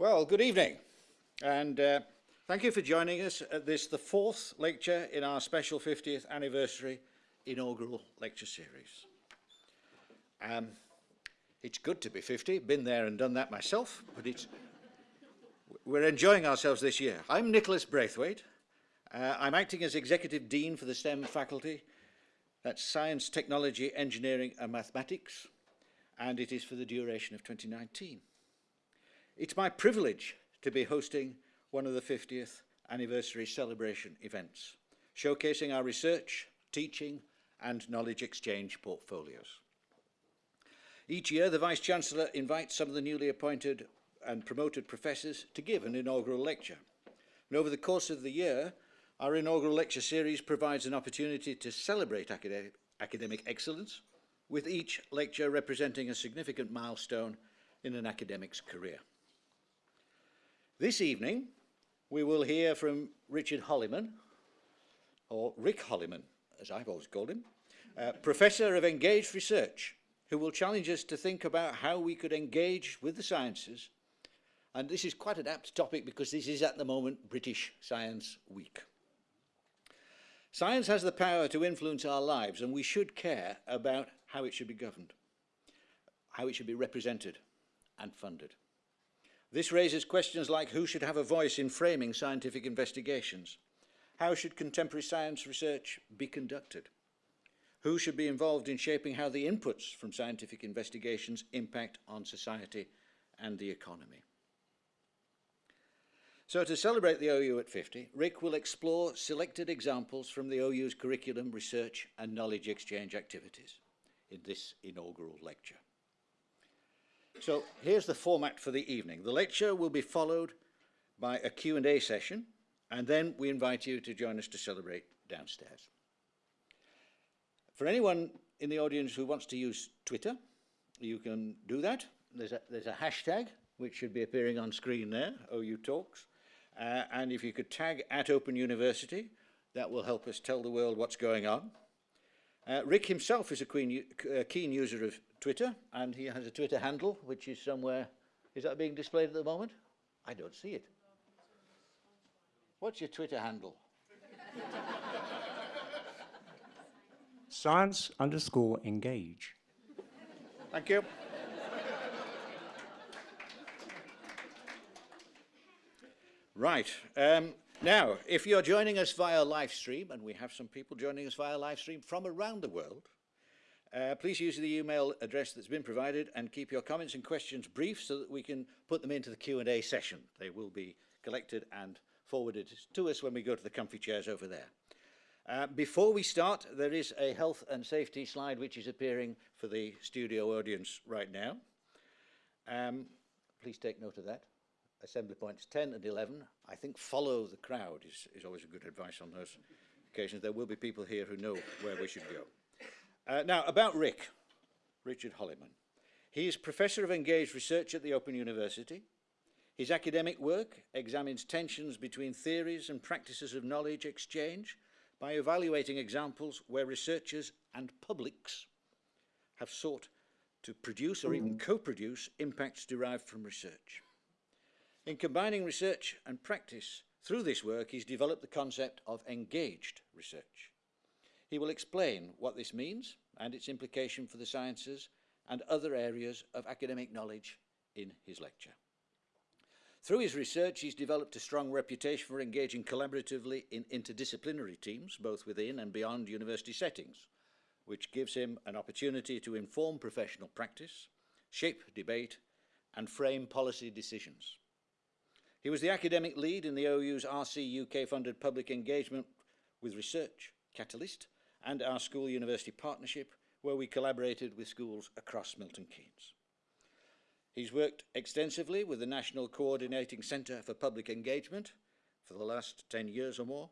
Well, good evening, and uh, thank you for joining us at this, the fourth lecture in our special 50th anniversary inaugural lecture series. Um, it's good to be 50, been there and done that myself, but it's, we're enjoying ourselves this year. I'm Nicholas Braithwaite. Uh, I'm acting as Executive Dean for the STEM faculty. That's Science, Technology, Engineering and Mathematics, and it is for the duration of 2019. It's my privilege to be hosting one of the 50th anniversary celebration events, showcasing our research, teaching and knowledge exchange portfolios. Each year, the Vice-Chancellor invites some of the newly appointed and promoted professors to give an inaugural lecture. And over the course of the year, our inaugural lecture series provides an opportunity to celebrate academic, academic excellence, with each lecture representing a significant milestone in an academic's career. This evening, we will hear from Richard Holliman, or Rick Holliman, as I've always called him, uh, Professor of Engaged Research, who will challenge us to think about how we could engage with the sciences. And this is quite an apt topic because this is at the moment British Science Week. Science has the power to influence our lives and we should care about how it should be governed, how it should be represented and funded. This raises questions like who should have a voice in framing scientific investigations? How should contemporary science research be conducted? Who should be involved in shaping how the inputs from scientific investigations impact on society and the economy? So to celebrate the OU at 50, Rick will explore selected examples from the OU's curriculum, research and knowledge exchange activities in this inaugural lecture. So here's the format for the evening. The lecture will be followed by a Q&A session, and then we invite you to join us to celebrate downstairs. For anyone in the audience who wants to use Twitter, you can do that. There's a, there's a hashtag, which should be appearing on screen there, OU Talks. Uh, and if you could tag at Open University, that will help us tell the world what's going on. Uh, Rick himself is a keen, uh, keen user of Twitter, and he has a Twitter handle, which is somewhere. Is that being displayed at the moment? I don't see it. What's your Twitter handle? Science underscore engage. Thank you. Right. Um, now, if you're joining us via live stream, and we have some people joining us via live stream from around the world, uh, please use the email address that's been provided and keep your comments and questions brief so that we can put them into the Q&A session. They will be collected and forwarded to us when we go to the comfy chairs over there. Uh, before we start, there is a health and safety slide which is appearing for the studio audience right now. Um, please take note of that. Assembly points 10 and 11. I think follow the crowd is, is always a good advice on those occasions. There will be people here who know where we should go. Uh, now, about Rick, Richard Holliman. He is Professor of Engaged Research at the Open University. His academic work examines tensions between theories and practices of knowledge exchange by evaluating examples where researchers and publics have sought to produce or even co-produce impacts derived from research. In combining research and practice, through this work, he's developed the concept of engaged research. He will explain what this means and its implication for the sciences and other areas of academic knowledge in his lecture. Through his research, he's developed a strong reputation for engaging collaboratively in interdisciplinary teams, both within and beyond university settings, which gives him an opportunity to inform professional practice, shape debate, and frame policy decisions. He was the academic lead in the OU's RC UK-funded public engagement with research, Catalyst, and our school-university partnership, where we collaborated with schools across Milton Keynes. He's worked extensively with the National Coordinating Centre for Public Engagement for the last 10 years or more,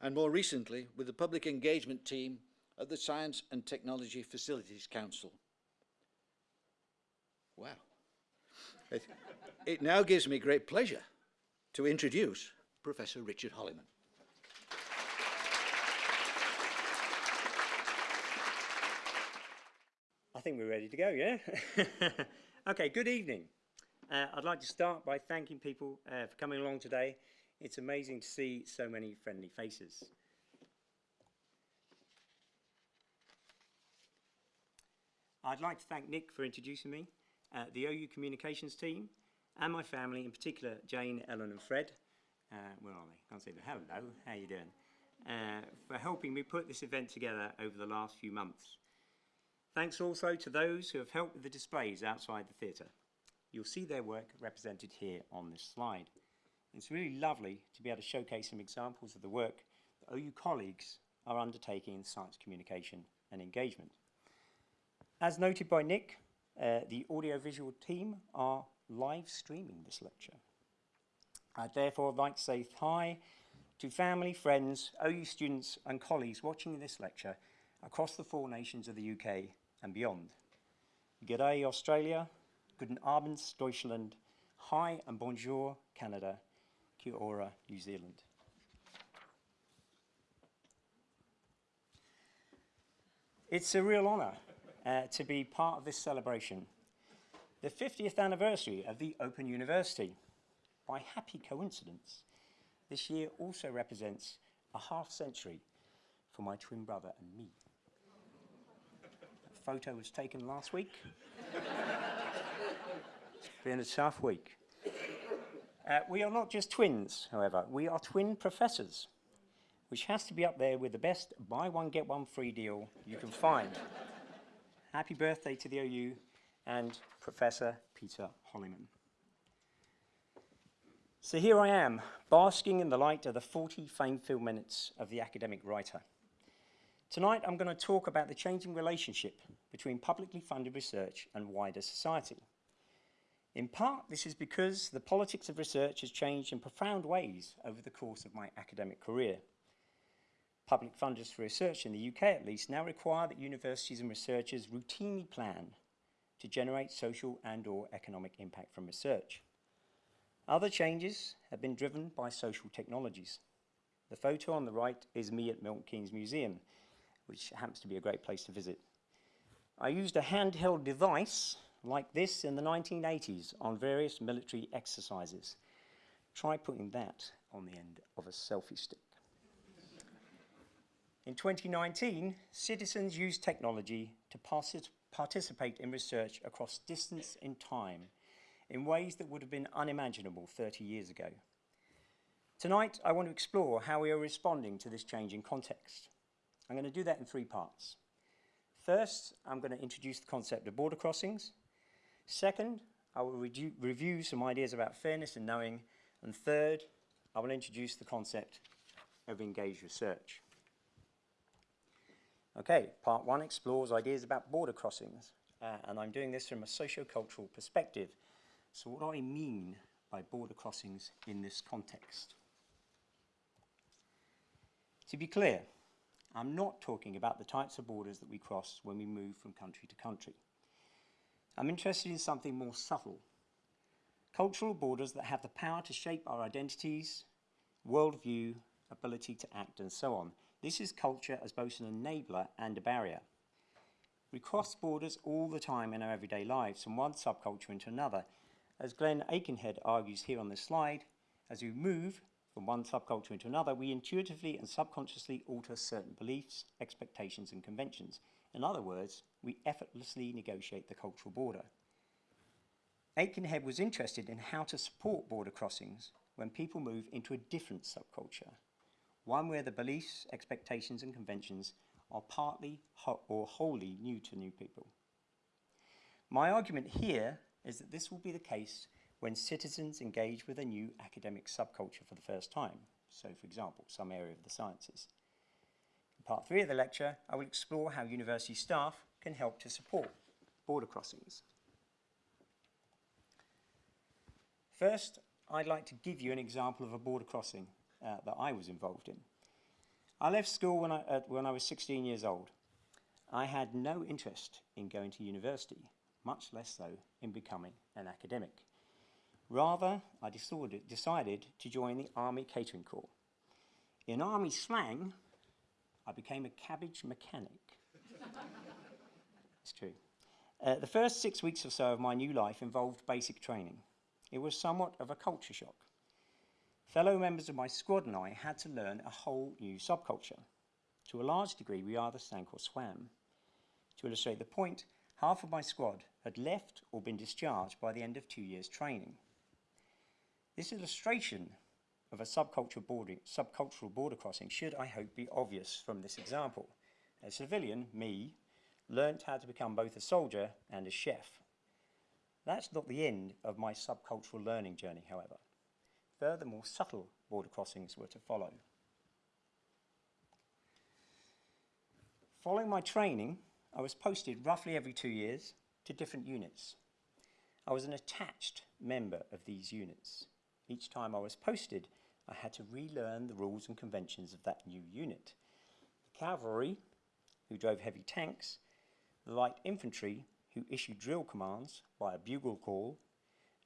and more recently with the public engagement team at the Science and Technology Facilities Council. Wow. It, it now gives me great pleasure to introduce Professor Richard Holliman. Think we're ready to go, yeah? okay, good evening. Uh, I'd like to start by thanking people uh, for coming along today. It's amazing to see so many friendly faces. I'd like to thank Nick for introducing me, uh, the OU communications team, and my family, in particular Jane, Ellen, and Fred. Uh, where are they? Can't see them. Hello, how are you doing? Uh, for helping me put this event together over the last few months. Thanks also to those who have helped with the displays outside the theatre. You'll see their work represented here on this slide. It's really lovely to be able to showcase some examples of the work that OU colleagues are undertaking in science communication and engagement. As noted by Nick, uh, the audiovisual team are live streaming this lecture. I'd therefore like to say hi to family, friends, OU students and colleagues watching this lecture across the four nations of the UK and beyond. G'day Australia, guten Abend Deutschland, hi and bonjour Canada, kia ora New Zealand. It's a real honour uh, to be part of this celebration, the 50th anniversary of the Open University. By happy coincidence, this year also represents a half century for my twin brother and me. Photo was taken last week. it's been a tough week. Uh, we are not just twins, however, we are twin professors, which has to be up there with the best buy one, get one free deal you can find. Happy birthday to the OU and Professor Peter Holliman. So here I am, basking in the light of the 40 fame-filled minutes of the academic writer. Tonight I'm going to talk about the changing relationship between publicly funded research and wider society. In part, this is because the politics of research has changed in profound ways over the course of my academic career. Public funders for research in the UK at least now require that universities and researchers routinely plan to generate social and or economic impact from research. Other changes have been driven by social technologies. The photo on the right is me at Milton Keynes Museum, which happens to be a great place to visit. I used a handheld device like this in the 1980s on various military exercises. Try putting that on the end of a selfie stick. In 2019, citizens used technology to participate in research across distance and time in ways that would have been unimaginable 30 years ago. Tonight, I want to explore how we are responding to this changing context. I'm going to do that in three parts. First, I'm going to introduce the concept of border crossings. Second, I will review some ideas about fairness and knowing. And third, I will introduce the concept of engaged research. Okay, part one explores ideas about border crossings, uh, and I'm doing this from a socio-cultural perspective. So what do I mean by border crossings in this context? To be clear, I'm not talking about the types of borders that we cross when we move from country to country. I'm interested in something more subtle. Cultural borders that have the power to shape our identities, worldview, ability to act and so on. This is culture as both an enabler and a barrier. We cross borders all the time in our everyday lives from one subculture into another as Glen Aikenhead argues here on this slide, as we move from one subculture into another, we intuitively and subconsciously alter certain beliefs, expectations and conventions. In other words, we effortlessly negotiate the cultural border. Aikenhead was interested in how to support border crossings when people move into a different subculture, one where the beliefs, expectations and conventions are partly or wholly new to new people. My argument here is that this will be the case when citizens engage with a new academic subculture for the first time. So, for example, some area of the sciences. In part three of the lecture, I will explore how university staff can help to support border crossings. First, I'd like to give you an example of a border crossing uh, that I was involved in. I left school when I, uh, when I was 16 years old. I had no interest in going to university much less so in becoming an academic. Rather, I decided, to join the Army Catering Corps. In Army slang, I became a cabbage mechanic. it's true. Uh, the first six weeks or so of my new life involved basic training. it was somewhat of a culture shock. Fellow members of my squad and I had to learn a whole new subculture. To a large degree, we either sank or swam. To illustrate the point, half of my squad had left or been discharged by the end of two years' training. This illustration of a subcultural border, subcultural border crossing should, I hope, be obvious from this example. A civilian, me, learnt how to become both a soldier and a chef. That's not the end of my subcultural learning journey, however. Further, more subtle border crossings were to follow. Following my training, I was posted roughly every two years to different units. I was an attached member of these units. Each time I was posted, I had to relearn the rules and conventions of that new unit. The cavalry, who drove heavy tanks, the light infantry, who issued drill commands by a bugle call,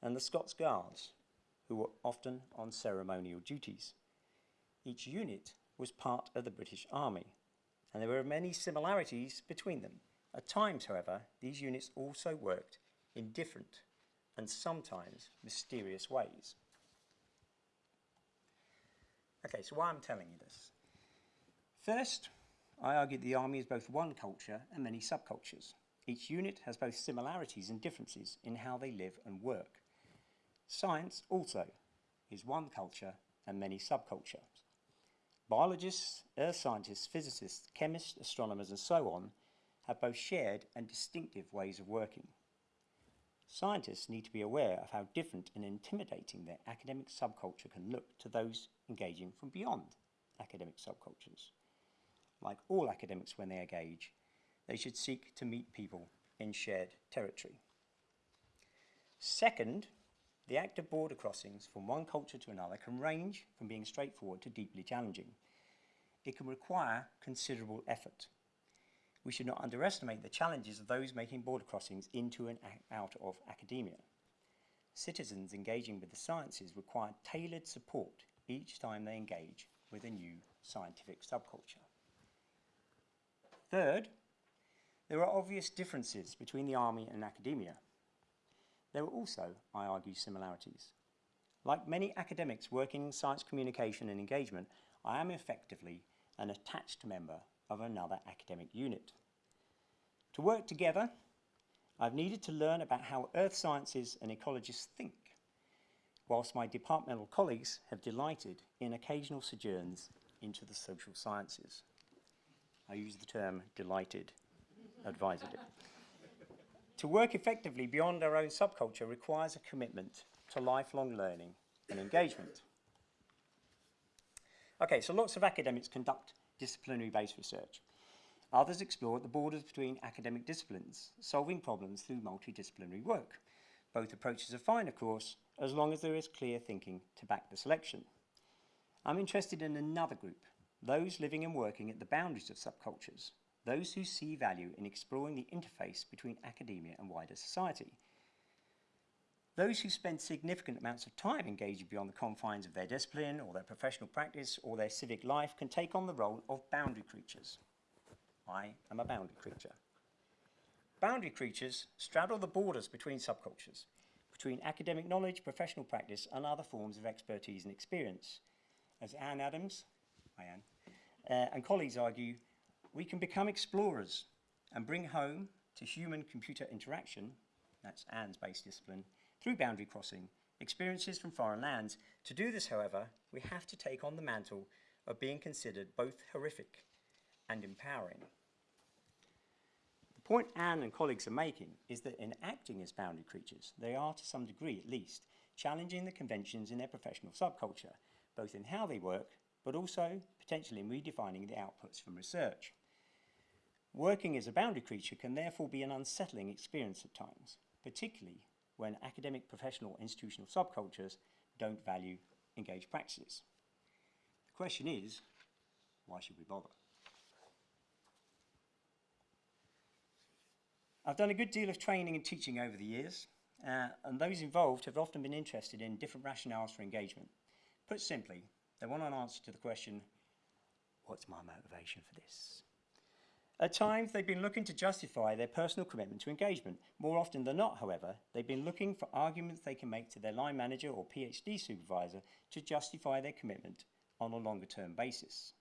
and the Scots Guards, who were often on ceremonial duties. Each unit was part of the British Army, and there were many similarities between them. At times, however, these units also worked in different and sometimes mysterious ways. Okay, so why I'm telling you this? First, I argue the army is both one culture and many subcultures. Each unit has both similarities and differences in how they live and work. Science also is one culture and many subcultures. Biologists, earth scientists, physicists, chemists, astronomers, and so on have both shared and distinctive ways of working. Scientists need to be aware of how different and intimidating their academic subculture can look to those engaging from beyond academic subcultures. Like all academics when they engage, they should seek to meet people in shared territory. Second, the act of border crossings from one culture to another can range from being straightforward to deeply challenging. It can require considerable effort we should not underestimate the challenges of those making border crossings into and out of academia. Citizens engaging with the sciences require tailored support each time they engage with a new scientific subculture. Third, there are obvious differences between the army and academia. There are also, I argue, similarities. Like many academics working in science communication and engagement, I am effectively an attached member of another academic unit. To work together, I've needed to learn about how earth sciences and ecologists think, whilst my departmental colleagues have delighted in occasional sojourns into the social sciences. I use the term delighted advisedly. to work effectively beyond our own subculture requires a commitment to lifelong learning and engagement. Okay, so lots of academics conduct disciplinary-based research. Others explore the borders between academic disciplines, solving problems through multidisciplinary work. Both approaches are fine, of course, as long as there is clear thinking to back the selection. I'm interested in another group, those living and working at the boundaries of subcultures, those who see value in exploring the interface between academia and wider society. Those who spend significant amounts of time engaging beyond the confines of their discipline or their professional practice or their civic life can take on the role of boundary creatures. I am a boundary creature. Boundary creatures straddle the borders between subcultures, between academic knowledge, professional practice, and other forms of expertise and experience. As Anne Adams, hi Anne, uh, and colleagues argue, we can become explorers and bring home to human-computer interaction, that's Anne's base discipline, through boundary crossing, experiences from foreign lands. To do this, however, we have to take on the mantle of being considered both horrific and empowering The point Anne and colleagues are making is that in acting as boundary creatures, they are, to some degree at least, challenging the conventions in their professional subculture, both in how they work, but also potentially in redefining the outputs from research. Working as a boundary creature can therefore be an unsettling experience at times, particularly when academic, professional, institutional subcultures don't value engaged practices. The question is, why should we bother? I've done a good deal of training and teaching over the years, uh, and those involved have often been interested in different rationales for engagement. Put simply, they want an answer to the question, what's my motivation for this? At times, they've been looking to justify their personal commitment to engagement. More often than not, however, they've been looking for arguments they can make to their line manager or PhD supervisor to justify their commitment on a longer term basis.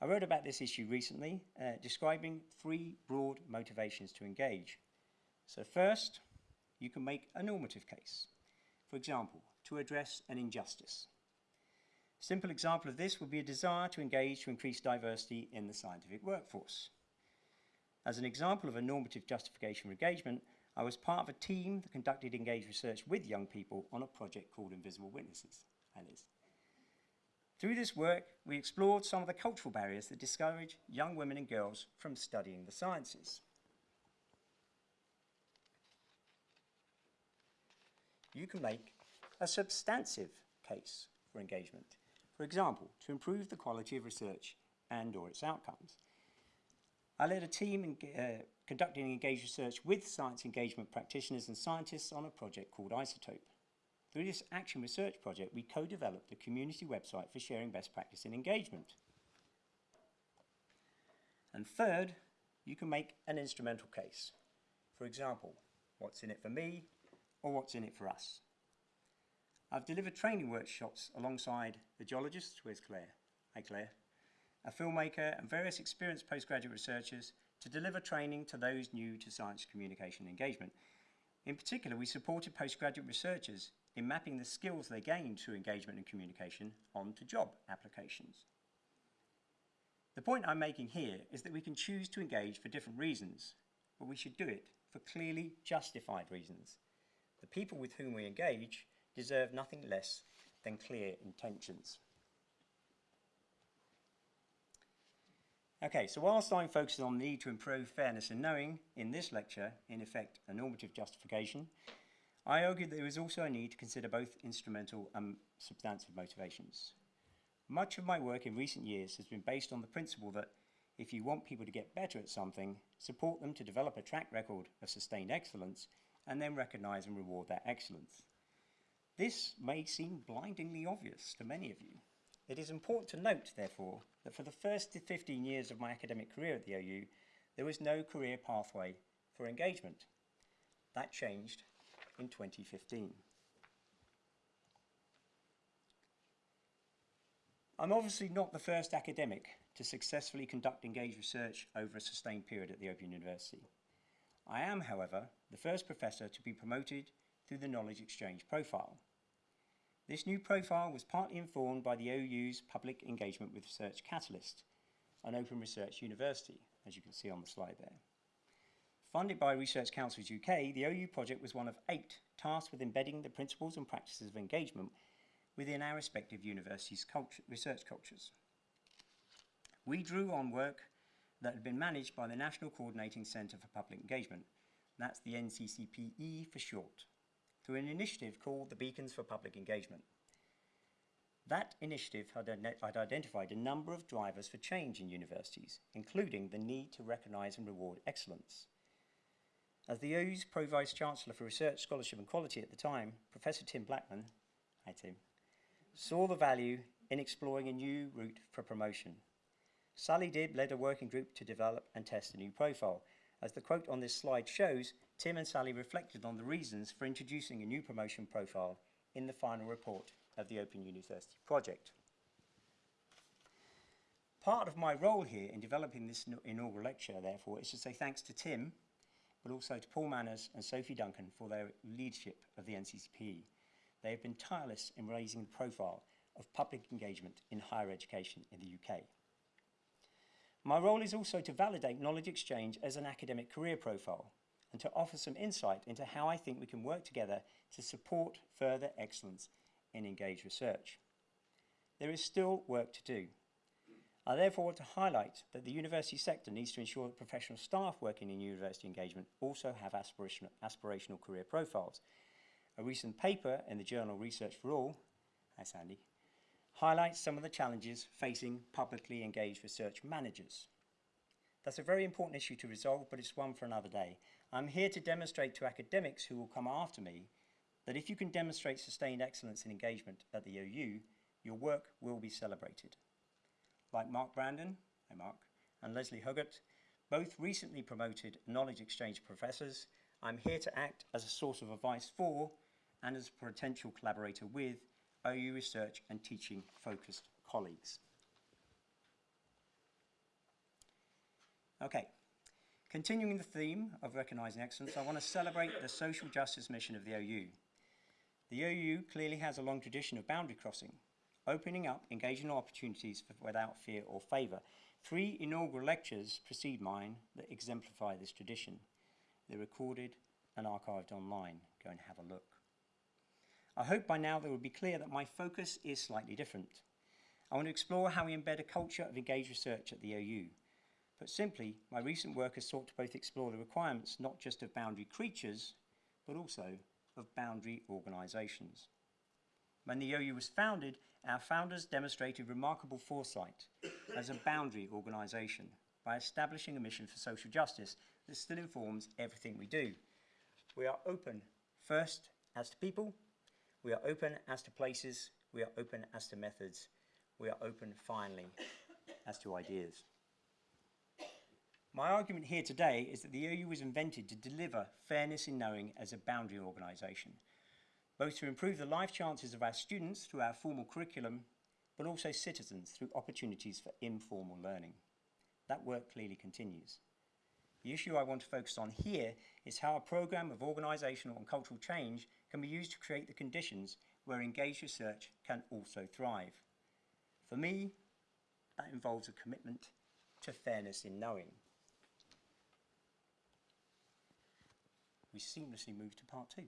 I wrote about this issue recently, uh, describing three broad motivations to engage. So, first, you can make a normative case. For example, to address an injustice. A simple example of this would be a desire to engage to increase diversity in the scientific workforce. As an example of a normative justification for engagement, I was part of a team that conducted engaged research with young people on a project called Invisible Witnesses. Through this work, we explored some of the cultural barriers that discourage young women and girls from studying the sciences. You can make a substantive case for engagement. For example, to improve the quality of research and or its outcomes. I led a team in, uh, conducting engaged research with science engagement practitioners and scientists on a project called Isotope. Through this action research project, we co-developed a community website for sharing best practice in engagement. And third, you can make an instrumental case. For example, what's in it for me or what's in it for us? I've delivered training workshops alongside the geologist, where's Claire? Hi Claire. A filmmaker and various experienced postgraduate researchers to deliver training to those new to science communication engagement. In particular, we supported postgraduate researchers in mapping the skills they gained through engagement and communication onto job applications. The point I'm making here is that we can choose to engage for different reasons, but we should do it for clearly justified reasons. The people with whom we engage deserve nothing less than clear intentions. Okay, so whilst I'm focusing on the need to improve fairness and knowing, in this lecture, in effect, a normative justification, I argued that there is also a need to consider both instrumental and substantive motivations. Much of my work in recent years has been based on the principle that if you want people to get better at something, support them to develop a track record of sustained excellence and then recognise and reward that excellence. This may seem blindingly obvious to many of you. It is important to note, therefore, that for the first 15 years of my academic career at the OU, there was no career pathway for engagement. That changed in 2015. I'm obviously not the first academic to successfully conduct engaged research over a sustained period at the Open University. I am, however, the first professor to be promoted through the Knowledge Exchange profile. This new profile was partly informed by the OU's Public Engagement with Research Catalyst, an open research university, as you can see on the slide there. Funded by Research Councils UK, the OU project was one of eight tasked with embedding the principles and practices of engagement within our respective universities' culture, research cultures. We drew on work that had been managed by the National Coordinating Centre for Public Engagement, that's the NCCPE for short through an initiative called the Beacons for Public Engagement. That initiative had, identified a number of drivers for change in universities, including the need to recognise and reward excellence. As the OU's Pro Vice Chancellor for Research, Scholarship and Quality at the time, Professor Tim Blackman, hi Tim, saw the value in exploring a new route for promotion. Sally Dibb led a working group to develop and test a new profile. As the quote on this slide shows, Tim and Sally reflected on the reasons for introducing a new promotion profile in the final report of the Open University project. Part of my role here in developing this inaugural lecture, therefore, is to say thanks to Tim, but also to Paul Manners and Sophie Duncan for their leadership of the NCCP. They have been tireless in raising the profile of public engagement in higher education in the UK. My role is also to validate knowledge exchange as an academic career profile and to offer some insight into how I think we can work together to support further excellence in engaged research. There is still work to do. I therefore want to highlight that the university sector needs to ensure that professional staff working in university engagement also have aspirational, aspirational career profiles. A recent paper in the journal Research for All, hi Sandy, highlights some of the challenges facing publicly engaged research managers. That's a very important issue to resolve, but it's one for another day. I'm here to demonstrate to academics who will come after me that if you can demonstrate sustained excellence in engagement at the OU, your work will be celebrated. Like Mark Brandon, hi Mark, and Lesley Hoggart, both recently promoted knowledge exchange professors, I'm here to act as a source of advice for and as a potential collaborator with OU research and teaching focused colleagues. Okay, continuing the theme of recognising excellence, I want to celebrate the social justice mission of the OU. The OU clearly has a long tradition of boundary crossing, opening up engaging opportunities without fear or favour. Three inaugural lectures precede mine that exemplify this tradition. They're recorded and archived online. Go and have a look. I hope by now it will be clear that my focus is slightly different. I want to explore how we embed a culture of engaged research at the OU. Put simply, my recent work has sought to both explore the requirements not just of boundary creatures, but also of boundary organisations. When the OU was founded, our founders demonstrated remarkable foresight as a boundary organisation by establishing a mission for social justice that still informs everything we do. We are open first as to people, we are open as to places, we are open as to methods, we are open finally as to ideas. My argument here today is that the OU was invented to deliver fairness in knowing as a boundary organisation, both to improve the life chances of our students through our formal curriculum, but also citizens through opportunities for informal learning. That work clearly continues. The issue I want to focus on here is how a programme of organisational and cultural change can be used to create the conditions where engaged research can also thrive. For me, that involves a commitment to fairness in knowing. We seamlessly move to part two.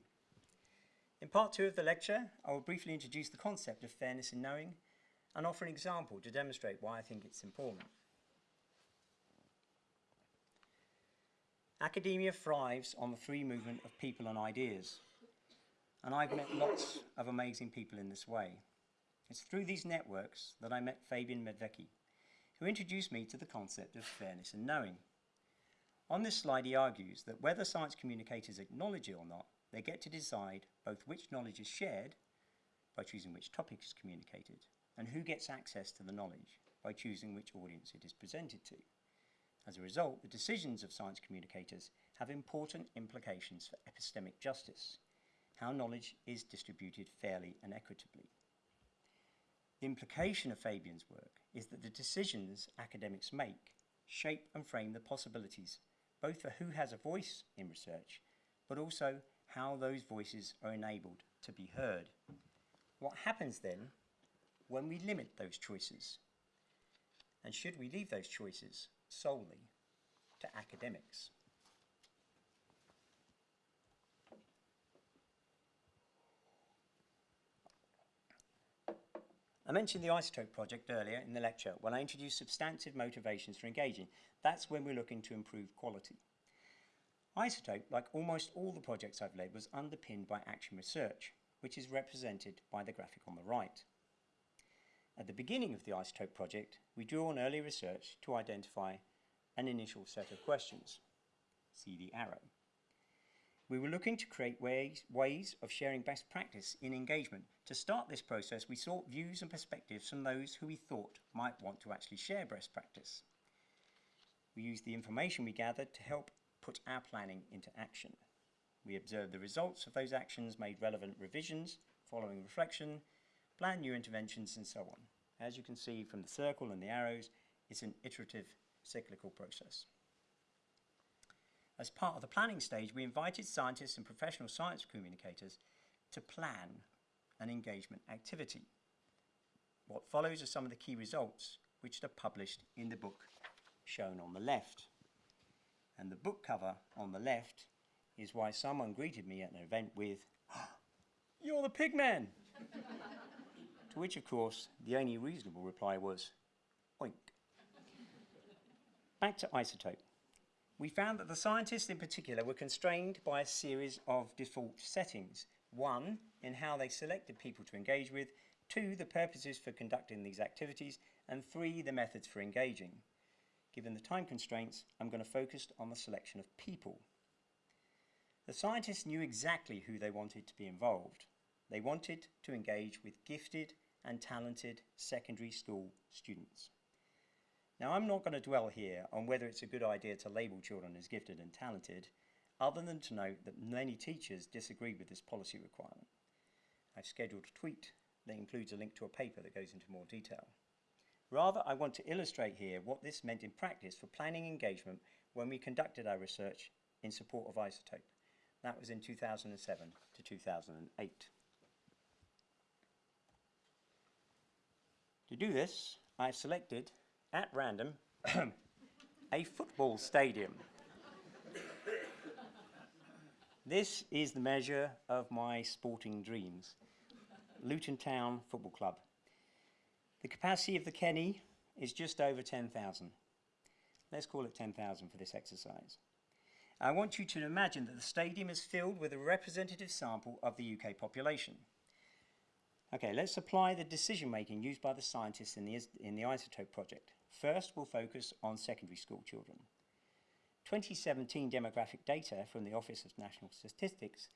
In part two of the lecture, I will briefly introduce the concept of fairness in knowing and offer an example to demonstrate why I think it's important. Academia thrives on the free movement of people and ideas, and I've met lots of amazing people in this way. It's through these networks that I met Fabien Medvecky, who introduced me to the concept of fairness in knowing. On this slide, he argues that whether science communicators acknowledge it or not, they get to decide both which knowledge is shared by choosing which topic is communicated, and who gets access to the knowledge by choosing which audience it is presented to. As a result, the decisions of science communicators have important implications for epistemic justice, how knowledge is distributed fairly and equitably. The implication of Fabien's work is that the decisions academics make shape and frame the possibilities both for who has a voice in research, but also how those voices are enabled to be heard. What happens then when we limit those choices? And should we leave those choices solely to academics? I mentioned the isotope project earlier in the lecture when I introduced substantive motivations for engaging. That's when we're looking to improve quality. Isotope, like almost all the projects I've led, was underpinned by action research, which is represented by the graphic on the right. At the beginning of the isotope project, we drew on early research to identify an initial set of questions. See the arrow. We were looking to create ways, ways of sharing best practice in engagement. To start this process, we sought views and perspectives from those who we thought might want to actually share best practice. We used the information we gathered to help put our planning into action. We observed the results of those actions, made relevant revisions following reflection, planned new interventions, and so on. As you can see from the circle and the arrows, it's an iterative cyclical process. As part of the planning stage, we invited scientists and professional science communicators to plan an engagement activity. What follows are some of the key results which are published in the book shown on the left. And the book cover on the left is why someone greeted me at an event with, You're the pig man! to which, of course, the only reasonable reply was, Oink. Back to isotope we found that the scientists in particular were constrained by a series of default settings. One, in how they selected people to engage with, two, the purposes for conducting these activities, and three, the methods for engaging. Given the time constraints, I'm going to focus on the selection of people. The scientists knew exactly who they wanted to be involved. They wanted to engage with gifted and talented secondary school students. Now, I'm not going to dwell here on whether it's a good idea to label children as gifted and talented, other than to note that many teachers disagree with this policy requirement. I've scheduled a tweet that includes a link to a paper that goes into more detail. Rather, I want to illustrate here what this meant in practice for planning engagement when we conducted our research in support of isotope. That was in 2007 to 2008. To do this, I selected at random a football stadium. this is the measure of my sporting dreams. Luton Town Football Club. The capacity of the Kenny is just over 10,000. Let's call it 10,000 for this exercise. I want you to imagine that the stadium is filled with a representative sample of the UK population. Okay, let's apply the decision making used by the scientists in the, in the isotope project. First, we'll focus on secondary school children. 2017 demographic data from the Office of National Statistics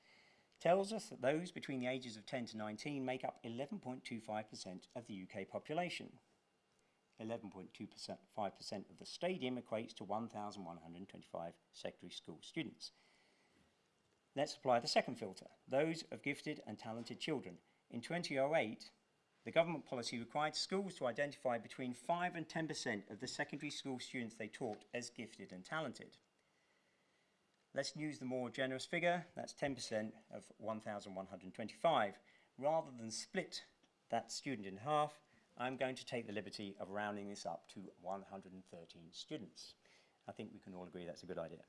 tells us that those between the ages of 10 to 19 make up 11.25% of the UK population. 11.25% of the stadium equates to 1,125 secondary school students. Let's apply the second filter, those of gifted and talented children. In 2008, the government policy required schools to identify between 5 and 10% of the secondary school students they taught as gifted and talented. Let's use the more generous figure, that's 10% of 1,125. Rather than split that student in half, I'm going to take the liberty of rounding this up to 113 students. I think we can all agree that's a good idea.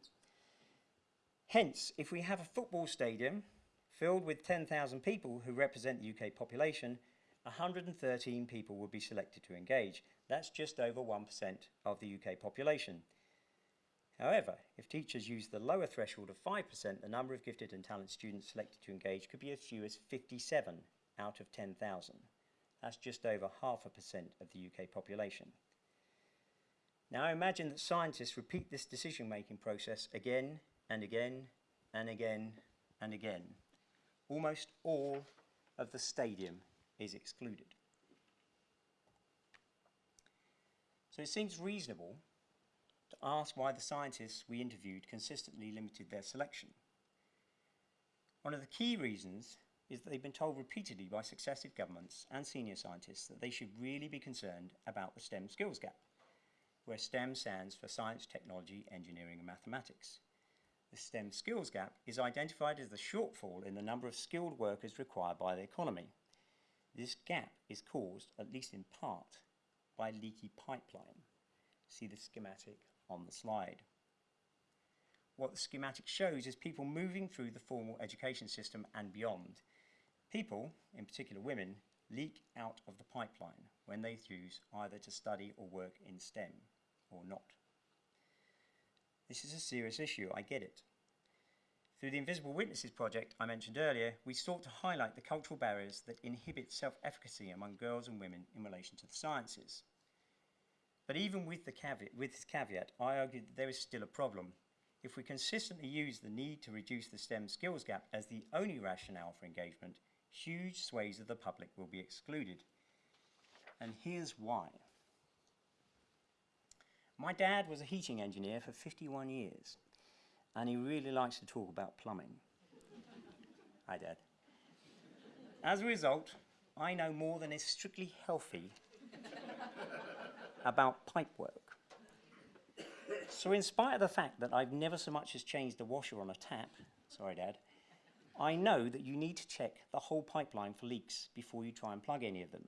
Hence, if we have a football stadium filled with 10,000 people who represent the UK population, 113 people would be selected to engage. That's just over 1% of the UK population. However, if teachers use the lower threshold of 5%, the number of gifted and talented students selected to engage could be as few as 57 out of 10,000. That's just over half a percent of the UK population. Now imagine that scientists repeat this decision-making process again and again and again and again. Almost all of the stadium is excluded. So it seems reasonable to ask why the scientists we interviewed consistently limited their selection. One of the key reasons is that they've been told repeatedly by successive governments and senior scientists that they should really be concerned about the STEM skills gap, where STEM stands for science, technology, engineering and mathematics. The STEM skills gap is identified as the shortfall in the number of skilled workers required by the economy. This gap is caused, at least in part, by leaky pipeline. See the schematic on the slide. What the schematic shows is people moving through the formal education system and beyond. People, in particular women, leak out of the pipeline when they choose either to study or work in STEM or not. This is a serious issue, I get it. Through the Invisible Witnesses project I mentioned earlier, we sought to highlight the cultural barriers that inhibit self-efficacy among girls and women in relation to the sciences. But even with, the caveat, with this caveat, I argue that there is still a problem. If we consistently use the need to reduce the STEM skills gap as the only rationale for engagement, huge swathes of the public will be excluded. And here's why. My dad was a heating engineer for 51 years, and he really likes to talk about plumbing. Hi, Dad. As a result, I know more than is strictly healthy about pipe work. So in spite of the fact that I've never so much as changed a washer on a tap, sorry Dad, I know that you need to check the whole pipeline for leaks before you try and plug any of them.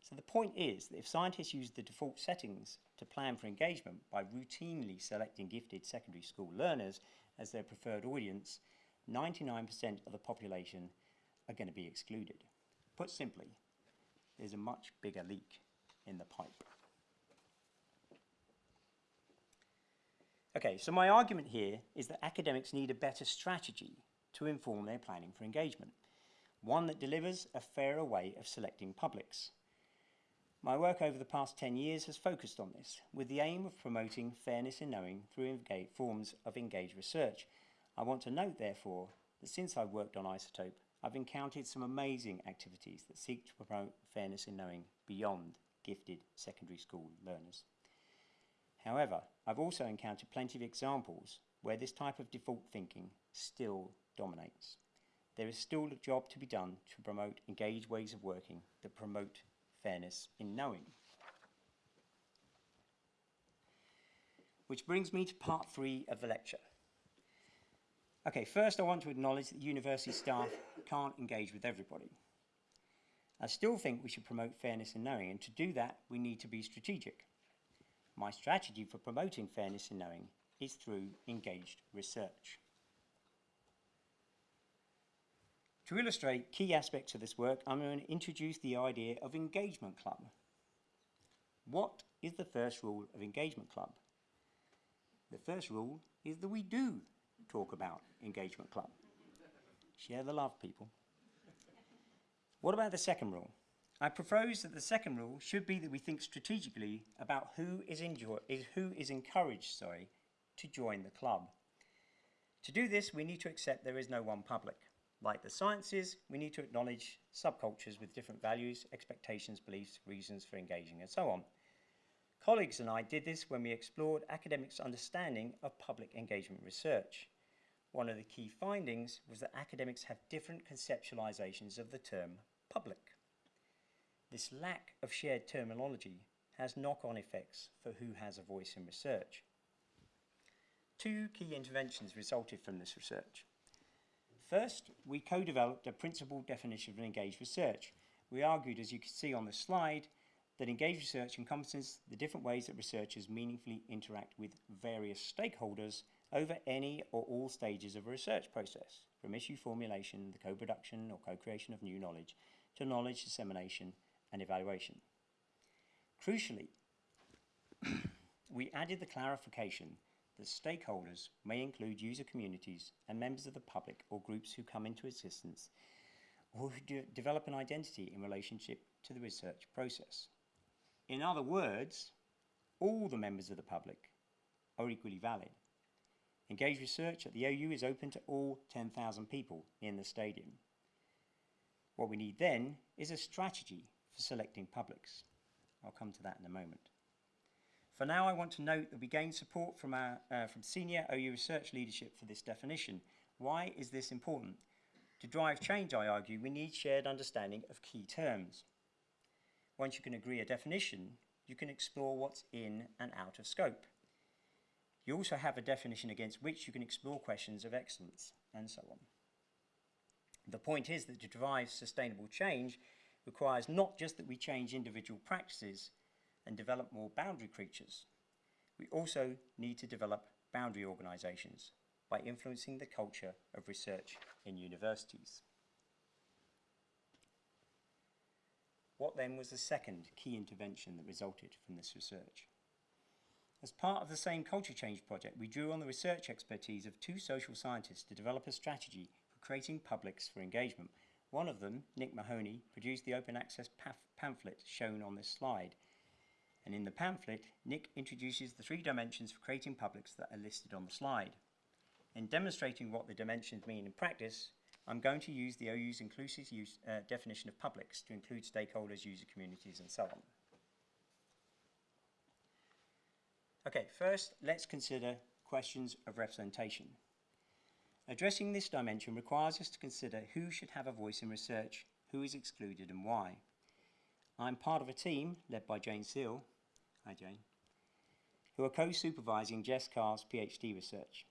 So the point is that if scientists use the default settings to plan for engagement by routinely selecting gifted secondary school learners as their preferred audience, 99% of the population are going to be excluded. Put simply, there's a much bigger leak in the pipe. Okay, so my argument here is that academics need a better strategy to inform their planning for engagement, one that delivers a fairer way of selecting publics. My work over the past 10 years has focused on this, with the aim of promoting fairness in knowing through forms of engaged research. I want to note, therefore, that since I've worked on Isotope, I've encountered some amazing activities that seek to promote fairness in knowing beyond gifted secondary school learners. However, I've also encountered plenty of examples where this type of default thinking still dominates. There is still a job to be done to promote engaged ways of working that promote fairness in knowing. Which brings me to part three of the lecture. Okay, first I want to acknowledge that university staff can't engage with everybody. I still think we should promote fairness in knowing, and to do that, we need to be strategic. My strategy for promoting fairness in knowing is through engaged research. To illustrate key aspects of this work, I'm going to introduce the idea of engagement club. What is the first rule of engagement club? The first rule is that we do talk about engagement club. Share the love, people. What about the second rule? I propose that the second rule should be that we think strategically about who is, is, who is encouraged sorry, to join the club. To do this, we need to accept there is no one public. Like the sciences, we need to acknowledge subcultures with different values, expectations, beliefs, reasons for engaging, and so on. Colleagues and I did this when we explored academics' understanding of public engagement research. One of the key findings was that academics have different conceptualizations of the term public. This lack of shared terminology has knock-on effects for who has a voice in research. Two key interventions resulted from this research. First, we co-developed a principled definition of engaged research. We argued, as you can see on the slide, that engaged research encompasses the different ways that researchers meaningfully interact with various stakeholders over any or all stages of a research process, from issue formulation, the co-production or co-creation of new knowledge, to knowledge dissemination and evaluation. Crucially, we added the clarification that stakeholders may include user communities and members of the public or groups who come into existence or who de develop an identity in relationship to the research process. In other words, all the members of the public are equally valid. Engaged research at the OU is open to all 10,000 people in the stadium. What we need then is a strategy for selecting publics. I'll come to that in a moment. For now, I want to note that we gained support from, our, uh, from senior OU research leadership for this definition. Why is this important? To drive change, I argue, we need shared understanding of key terms. Once you can agree a definition, you can explore what's in and out of scope. You also have a definition against which you can explore questions of excellence, and so on. The point is that to drive sustainable change requires not just that we change individual practices, and develop more boundary creatures. We also need to develop boundary organisations by influencing the culture of research in universities. What then was the second key intervention that resulted from this research? As part of the same culture change project, we drew on the research expertise of two social scientists to develop a strategy for creating publics for engagement. One of them, Nick Mahony, produced the open access pamphlet shown on this slide, and in the pamphlet, Nick introduces the three dimensions for creating publics that are listed on the slide. In demonstrating what the dimensions mean in practice, I'm going to use the OU's inclusive use, uh, definition of publics to include stakeholders, user communities, and so on. Okay, first, let's consider questions of representation. Addressing this dimension requires us to consider who should have a voice in research, who is excluded, and why. I'm part of a team led by Jane Seale Hi, Jane. Who are co-supervising Jess Carr's PhD research.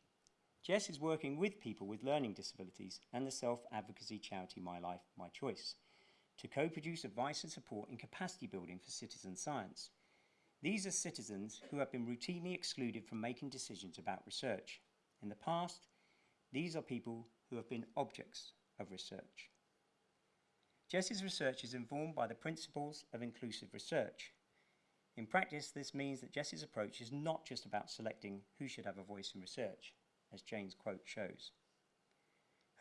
Jess is working with people with learning disabilities and the self-advocacy charity My Life, My Choice to co-produce advice and support in capacity building for citizen science. These are citizens who have been routinely excluded from making decisions about research. In the past, these are people who have been objects of research. Jess's research is informed by the principles of inclusive research, in practice, this means that Jess's approach is not just about selecting who should have a voice in research, as Jane's quote shows.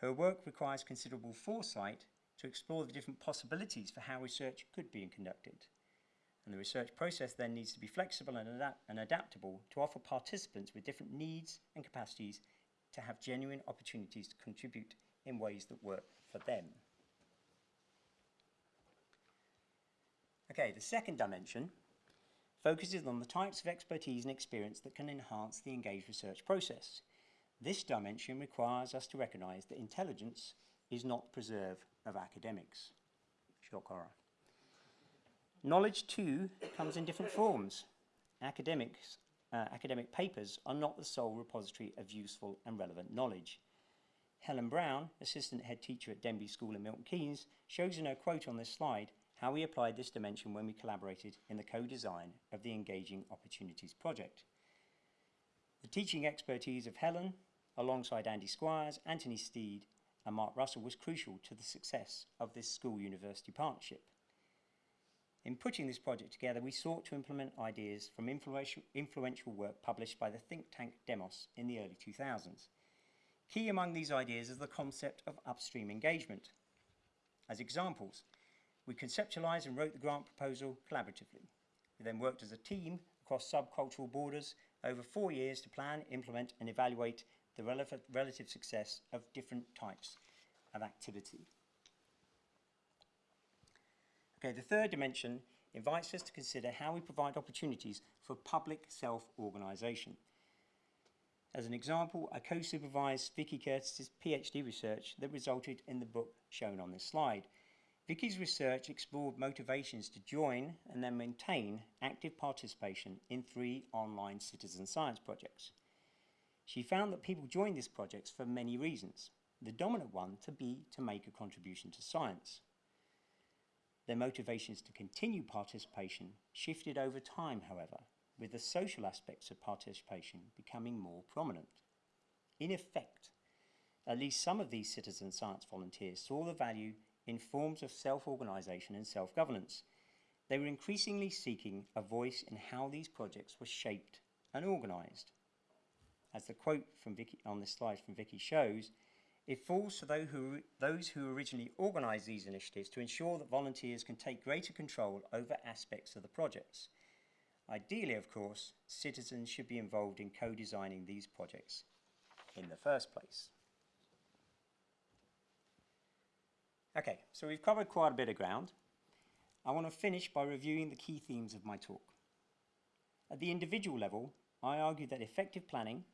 Her work requires considerable foresight to explore the different possibilities for how research could be conducted. And the research process then needs to be flexible and, and adaptable to offer participants with different needs and capacities to have genuine opportunities to contribute in ways that work for them. Okay, the second dimension focuses on the types of expertise and experience that can enhance the engaged research process. This dimension requires us to recognise that intelligence is not preserve of academics. Shock horror. Knowledge too comes in different forms. Academics, uh, academic papers are not the sole repository of useful and relevant knowledge. Helen Brown, assistant head teacher at Denbigh School in Milton Keynes, shows in her quote on this slide how we applied this dimension when we collaborated in the co-design of the Engaging Opportunities project. The teaching expertise of Helen, alongside Andy Squires, Anthony Steed and Mark Russell was crucial to the success of this school-university partnership. In putting this project together, we sought to implement ideas from influential, influential work published by the think tank Demos in the early 2000s. Key among these ideas is the concept of upstream engagement. As examples, we conceptualised and wrote the grant proposal collaboratively. We then worked as a team across subcultural borders over four years to plan, implement and evaluate the relative, success of different types of activity. Okay, the third dimension invites us to consider how we provide opportunities for public self-organisation. As an example, I co-supervised Vicky Curtis's PhD research that resulted in the book shown on this slide. Vicky's research explored motivations to join and then maintain active participation in three online citizen science projects. She found that people joined these projects for many reasons, the dominant one to be to make a contribution to science. Their motivations to continue participation shifted over time, however, with the social aspects of participation becoming more prominent. In effect, at least some of these citizen science volunteers saw the value in forms of self-organisation and self-governance. They were increasingly seeking a voice in how these projects were shaped and organised. As the quote from Vicky on this slide from Vicky shows, it falls to those who, those who originally organised these initiatives to ensure that volunteers can take greater control over aspects of the projects. Ideally, of course, citizens should be involved in co-designing these projects in the first place. Okay, so we've covered quite a bit of ground. I want to finish by reviewing the key themes of my talk. At the individual level, I argue that effective planning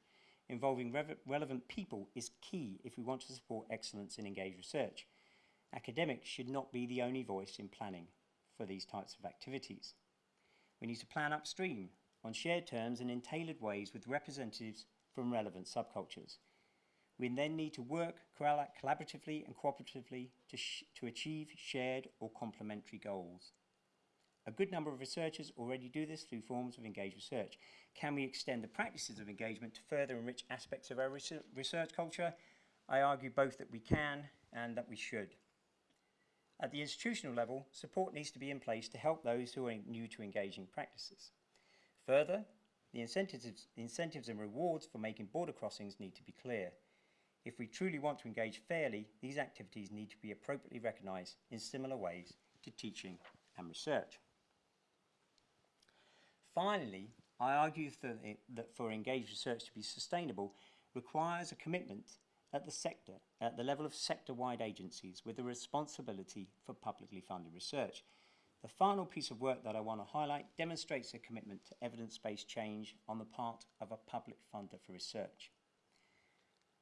involving re relevant people is key if we want to support excellence in engaged research. Academics should not be the only voice in planning for these types of activities. We need to plan upstream on shared terms and in tailored ways with representatives from relevant subcultures. We then need to work collaboratively and cooperatively to, to achieve shared or complementary goals. A good number of researchers already do this through forms of engaged research. Can we extend the practices of engagement to further enrich aspects of our research culture? I argue both that we can and that we should. At the institutional level, support needs to be in place to help those who are new to engaging practices. Further, the incentives, the incentives and rewards for making border crossings need to be clear. If we truly want to engage fairly, these activities need to be appropriately recognised in similar ways to teaching and research. Finally, I argue that for engaged research to be sustainable requires a commitment at the sector, at the level of sector-wide agencies with a responsibility for publicly funded research. The final piece of work that I want to highlight demonstrates a commitment to evidence-based change on the part of a public funder for research.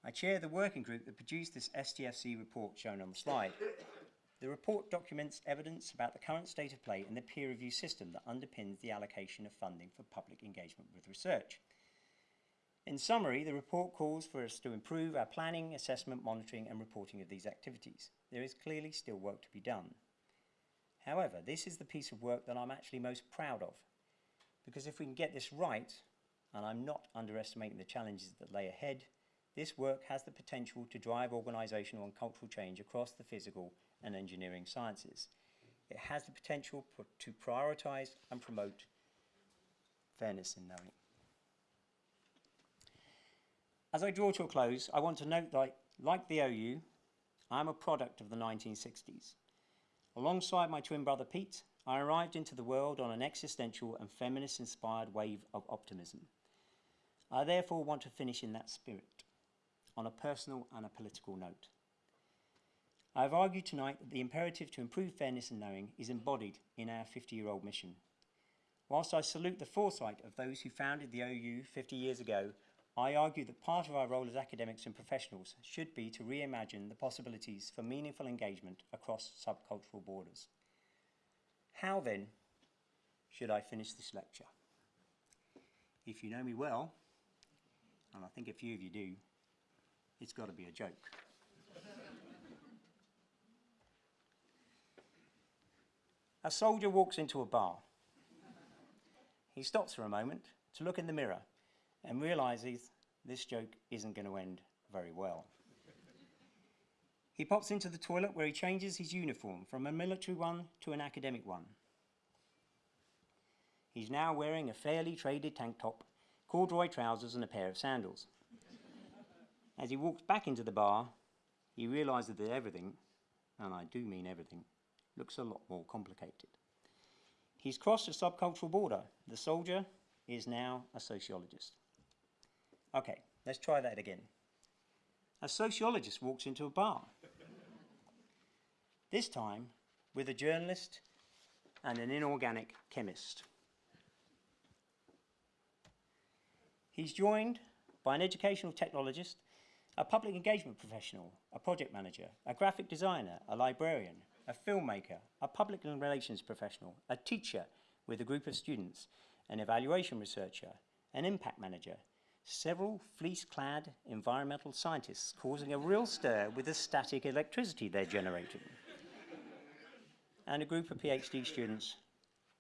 I chair the working group that produced this STFC report shown on the slide. The report documents evidence about the current state of play in the peer review system that underpins the allocation of funding for public engagement with research. In summary, the report calls for us to improve our planning, assessment, monitoring and reporting of these activities. There is clearly still work to be done. However, this is the piece of work that I'm actually most proud of, because if we can get this right, and I'm not underestimating the challenges that lay ahead, this work has the potential to drive organisational and cultural change across the physical and engineering sciences. It has the potential to prioritise and promote fairness in knowing. As I draw to a close, I want to note that, like the OU, I am a product of the 1960s. Alongside my twin brother Pete, I arrived into the world on an existential and feminist-inspired wave of optimism. I therefore want to finish in that spirit, on a personal and a political note. I have argued tonight that the imperative to improve fairness and knowing is embodied in our 50-year-old mission. Whilst I salute the foresight of those who founded the OU 50 years ago, I argue that part of our role as academics and professionals should be to reimagine the possibilities for meaningful engagement across subcultural borders. How then should I finish this lecture? If you know me well, and I think a few of you do, it's got to be a joke. a soldier walks into a bar. He stops for a moment to look in the mirror and realizes this joke isn't going to end very well. He pops into the toilet where he changes his uniform from a military one to an academic one. He's now wearing a fairly traded tank top, corduroy trousers, and a pair of sandals. As he walks back into the bar, he realizes that everything, and I do mean everything, looks a lot more complicated. He's crossed a subcultural border. The soldier is now a sociologist. Okay, let's try that again. A sociologist walks into a bar. This time with a journalist and an inorganic chemist. He's joined by an educational technologist, a public engagement professional, a project manager, a graphic designer, a librarian, a filmmaker, a public relations professional, a teacher with a group of students, an evaluation researcher, an impact manager, several fleece-clad environmental scientists causing a real stir with the static electricity they're generating, and a group of PhD students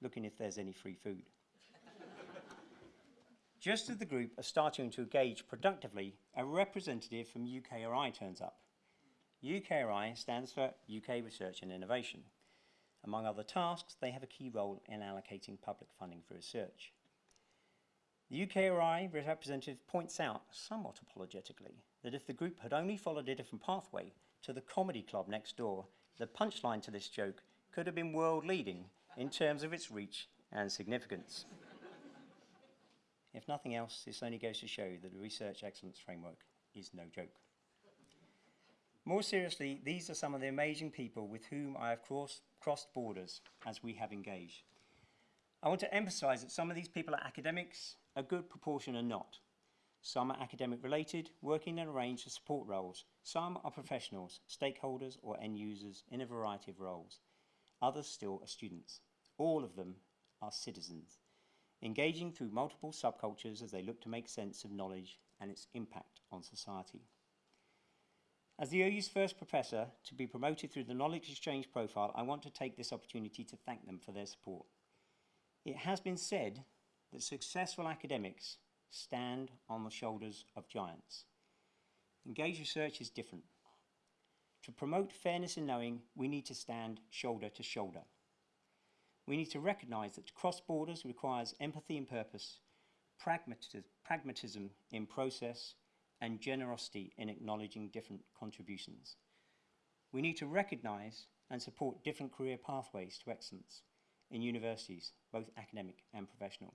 looking if there's any free food. Just as the group are starting to engage productively, a representative from UKRI turns up. UKRI stands for UK Research and Innovation. Among other tasks, they have a key role in allocating public funding for research. The UKRI representative points out, somewhat apologetically, that if the group had only followed a different pathway to the comedy club next door, the punchline to this joke could have been world leading in terms of its reach and significance. If nothing else, this only goes to show that the Research Excellence Framework is no joke. More seriously, these are some of the amazing people with whom I have cross, crossed borders as we have engaged. I want to emphasize that some of these people are academics, a good proportion are not. Some are academic related, working in a range of support roles. Some are professionals, stakeholders or end users in a variety of roles. Others still are students. All of them are citizens, engaging through multiple subcultures as they look to make sense of knowledge and its impact on society. As the OU's first professor to be promoted through the Knowledge Exchange profile, I want to take this opportunity to thank them for their support. It has been said that successful academics stand on the shoulders of giants. Engaged research is different. To promote fairness in knowing, we need to stand shoulder to shoulder. We need to recognise that to cross borders requires empathy in purpose, pragmatism in process, and generosity in acknowledging different contributions. We need to recognise and support different career pathways to excellence in universities, both academic and professional.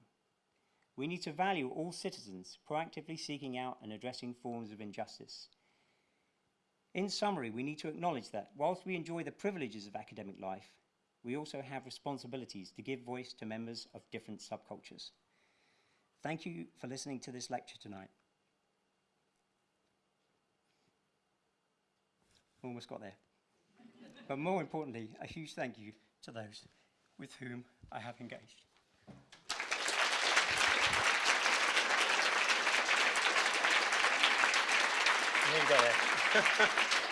We need to value all citizens proactively seeking out and addressing forms of injustice. In summary, we need to acknowledge that whilst we enjoy the privileges of academic life, we also have responsibilities to give voice to members of different subcultures. Thank you for listening to this lecture tonight. almost got there. but more importantly, a huge thank you to those with whom I have engaged. You go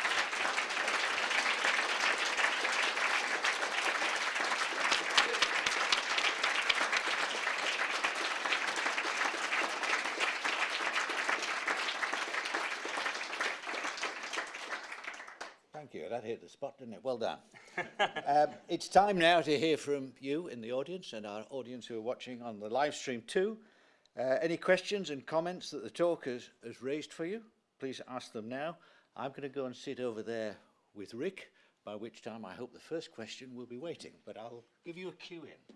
there. you. That hit the spot, didn't it? Well done. um, it's time now to hear from you in the audience and our audience who are watching on the live stream too. Uh, any questions and comments that the talk has, has raised for you, please ask them now. I'm going to go and sit over there with Rick, by which time I hope the first question will be waiting, but I'll give you a cue in.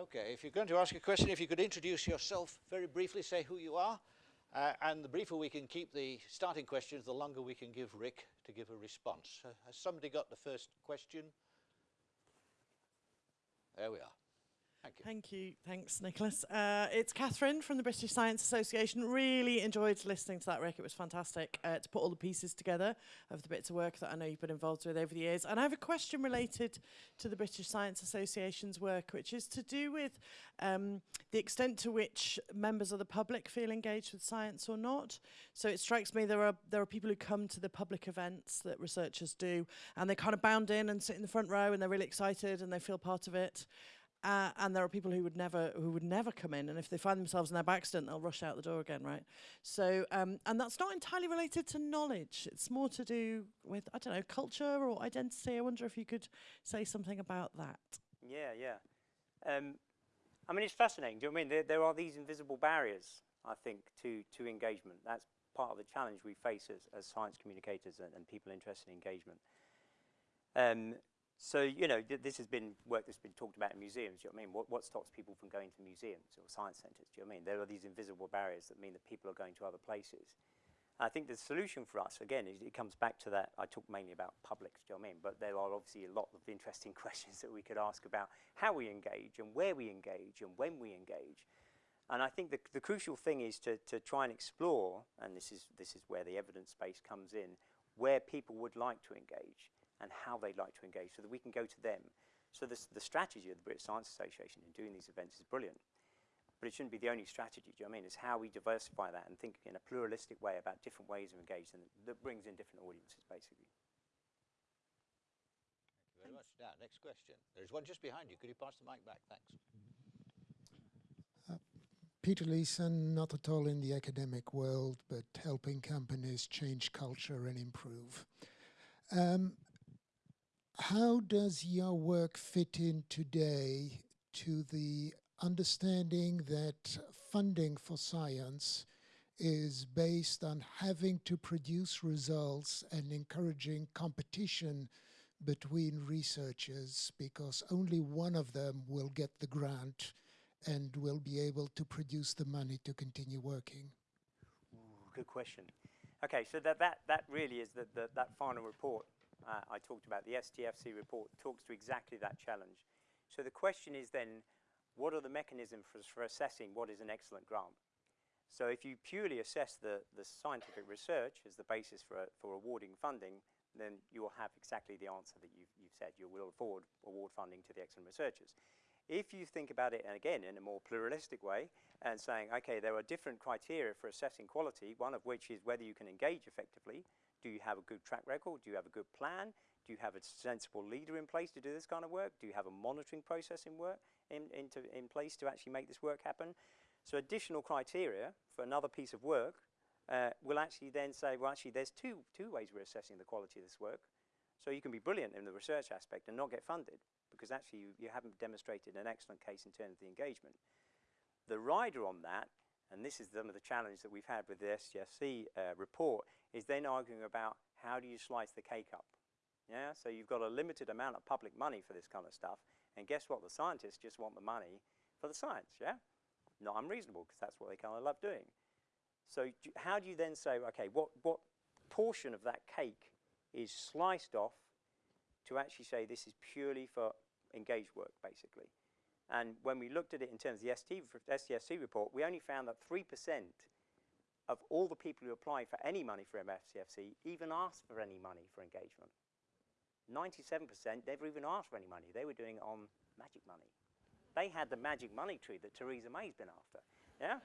Okay, if you're going to ask a question, if you could introduce yourself very briefly, say who you are, uh, and the briefer we can keep the starting questions, the longer we can give Rick to give a response. Uh, has somebody got the first question? There we are. Thank you. Thank you. Thanks, Nicholas. Uh, it's Catherine from the British Science Association. Really enjoyed listening to that, Rick. It was fantastic uh, to put all the pieces together of the bits of work that I know you've been involved with over the years. And I have a question related to the British Science Association's work, which is to do with um, the extent to which members of the public feel engaged with science or not. So it strikes me there are there are people who come to the public events that researchers do, and they kind of bound in and sit in the front row, and they're really excited and they feel part of it. Uh, and there are people who would never who would never come in, and if they find themselves in their accident, they'll rush out the door again, right? So, um, and that's not entirely related to knowledge. It's more to do with I don't know culture or identity. I wonder if you could say something about that. Yeah, yeah. Um, I mean, it's fascinating. Do you know I mean? There, there are these invisible barriers, I think, to, to engagement. That's part of the challenge we face as, as science communicators and, and people interested in engagement. Um, so, you know, th this has been work that's been talked about in museums. Do you know what I mean? What, what stops people from going to museums or science centres? Do you know what I mean? There are these invisible barriers that mean that people are going to other places. I think the solution for us, again, is it comes back to that. I talk mainly about publics, do you know what I mean? But there are obviously a lot of interesting questions that we could ask about how we engage and where we engage and when we engage. And I think the, the crucial thing is to, to try and explore, and this is, this is where the evidence base comes in, where people would like to engage and how they'd like to engage so that we can go to them. So this, the strategy of the British Science Association in doing these events is brilliant. But it shouldn't be the only strategy, do you know what I mean? It's how we diversify that and think in a pluralistic way about different ways of engaging that brings in different audiences, basically. Thank you very much. Now, next question. There's one just behind you. Could you pass the mic back? Thanks. Peter Leeson, not at all in the academic world, but helping companies change culture and improve. Um, how does your work fit in today to the understanding that funding for science is based on having to produce results and encouraging competition between researchers because only one of them will get the grant and will be able to produce the money to continue working? Ooh, good question. Okay, so that, that, that really is the, the, that final report uh, I talked about, the STFC report, talks to exactly that challenge. So the question is then, what are the mechanisms for, for assessing what is an excellent grant? So if you purely assess the, the scientific research as the basis for, for awarding funding, then you will have exactly the answer that you've, you've said. You will afford award funding to the excellent researchers. If you think about it, and again, in a more pluralistic way, and saying, okay, there are different criteria for assessing quality, one of which is whether you can engage effectively. Do you have a good track record? Do you have a good plan? Do you have a sensible leader in place to do this kind of work? Do you have a monitoring process in, work, in, into, in place to actually make this work happen? So additional criteria for another piece of work uh, will actually then say, well, actually, there's two, two ways we're assessing the quality of this work. So you can be brilliant in the research aspect and not get funded because actually you, you haven't demonstrated an excellent case in terms of the engagement. The rider on that, and this is some of the challenge that we've had with the STFC uh, report, is then arguing about how do you slice the cake up. Yeah, so you've got a limited amount of public money for this kind of stuff, and guess what? The scientists just want the money for the science, yeah? Not unreasonable, because that's what they kind of love doing. So do, how do you then say, okay, what, what portion of that cake is sliced off to actually say this is purely for engaged work, basically? And when we looked at it in terms of the ST, report, we only found that 3% of all the people who applied for any money for MSCFC even asked for any money for engagement. 97% never even asked for any money. They were doing it on magic money. They had the magic money tree that Theresa May's been after. Yeah?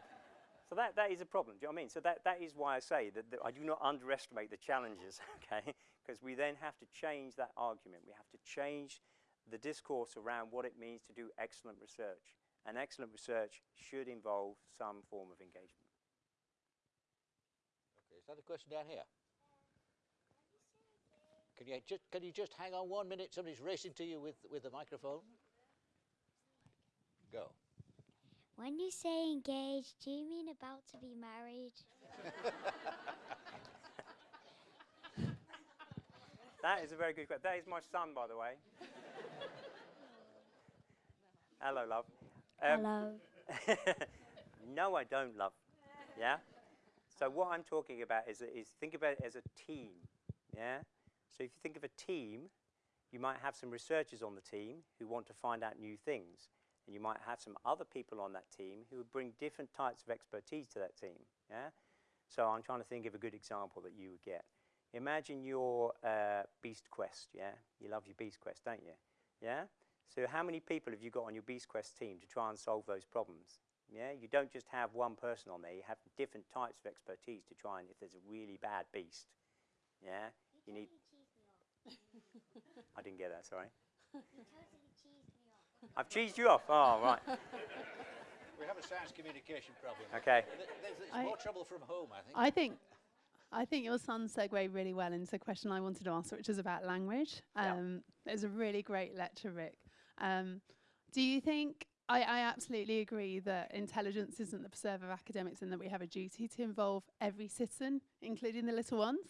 So that, that is a problem, do you know what I mean? So that, that is why I say that, that I do not underestimate the challenges, okay? Because we then have to change that argument. We have to change the discourse around what it means to do excellent research. And excellent research should involve some form of engagement. Okay, is that a question down here? Can you just can you just hang on one minute? Somebody's racing to you with with the microphone. Go. When you say engaged, do you mean about to be married? That is a very good question. That is my son, by the way. Hello, love. Um, Hello. no, I don't love. Yeah? So what I'm talking about is, is think about it as a team. Yeah? So if you think of a team, you might have some researchers on the team who want to find out new things. and you might have some other people on that team who would bring different types of expertise to that team. Yeah. So I'm trying to think of a good example that you would get. Imagine your uh, Beast Quest. Yeah. You love your Beast Quest, don't you? Yeah. So how many people have you got on your Beast Quest team to try and solve those problems? Yeah, you don't just have one person on there, you have different types of expertise to try and if there's a really bad beast. Yeah, you need. I didn't get that, sorry. I've cheesed you off. Oh, right. We have a science communication problem. Okay. Th- There's, there's more trouble from home, I think. I think I think your son segued really well into the question I wanted to ask, which is about language. Yeah. Um, It was a really great lecture, Rick. Um, do you think? I, I absolutely agree that intelligence isn't the preserve of academics, and that we have a duty to involve every citizen, including the little ones,